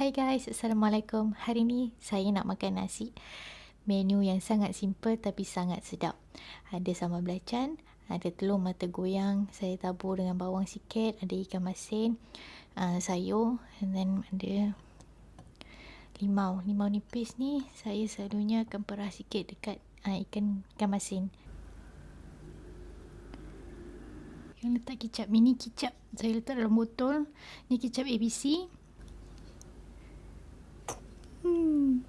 Hai guys, Assalamualaikum. Hari ni saya nak makan nasi. Menu yang sangat simple tapi sangat sedap. Ada sambal belacan, ada telur mata goyang, saya tabur dengan bawang sikit, ada ikan masin, uh, sayur and then ada limau. Limau nipis ni saya selalunya akan perah sikit dekat uh, ikan ikan masin. Yang letak kicap, mini kicap. Saya letak dalam botol. Ni kicap ABC. Hmm.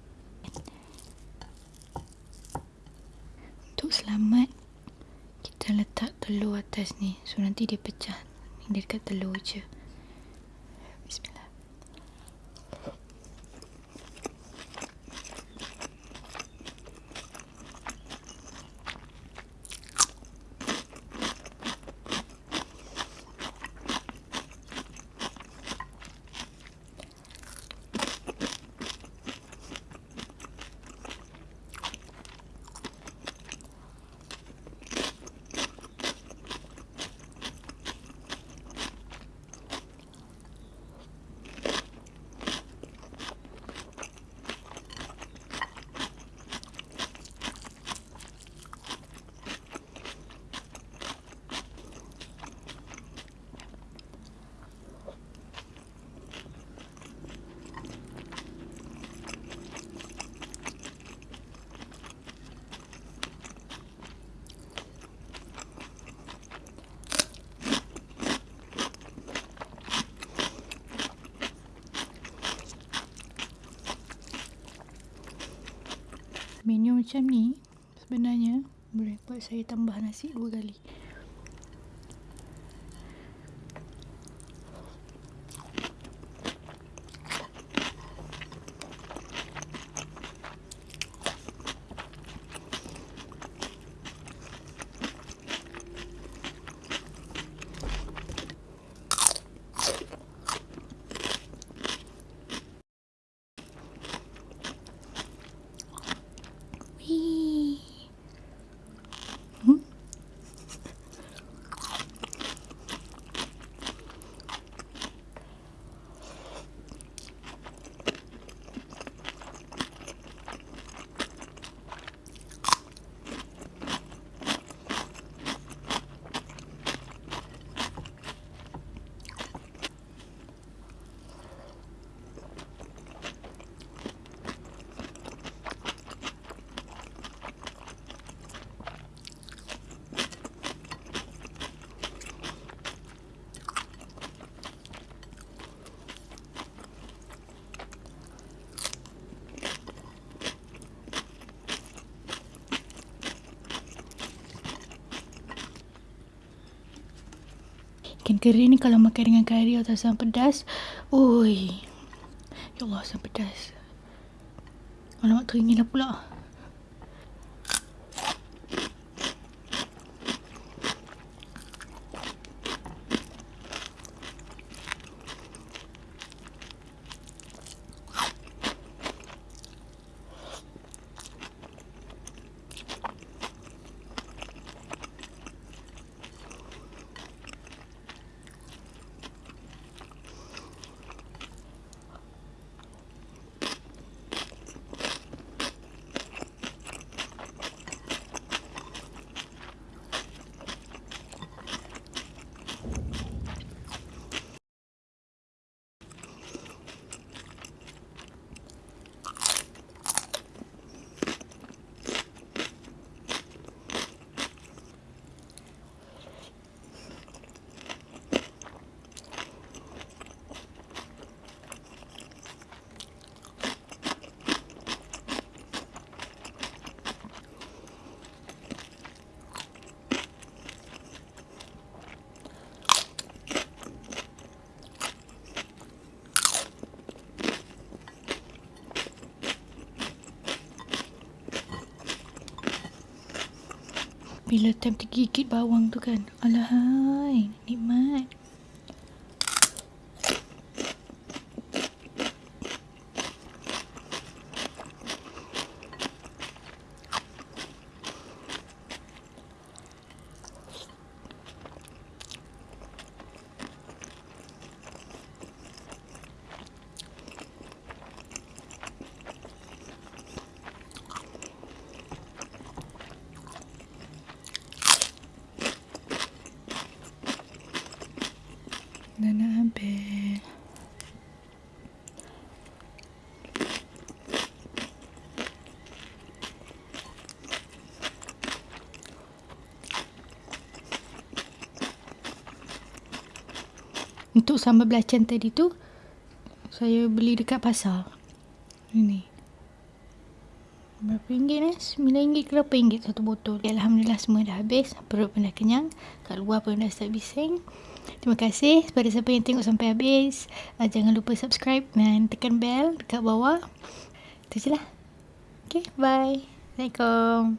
Untuk selamat kita letak telur atas ni. So nanti dia pecah. Ni dekat telur je. Menu macam ni sebenarnya boleh buat saya tambah nasi dua kali. Ikan kering kalau makan dengan kari atau asam pedas. Ui. Ya Allah asam pedas. Alamak teringin lah pula. Bila time tergigit bawang tu kan. Alahai, nikmat. Dah nak habis. Untuk sambal belacan tadi tu saya beli dekat pasar. Ini. Berapa ringgit eh? Sembilan ringgit ke berapa ringgit satu botol. Alhamdulillah semua dah habis. Perut pun dah kenyang. Kat luar pun dah start bising. Terima kasih kepada siapa yang tengok sampai habis. Uh, jangan lupa subscribe dan tekan bell dekat bawah. Itu je lah. Okay, bye. Assalamualaikum.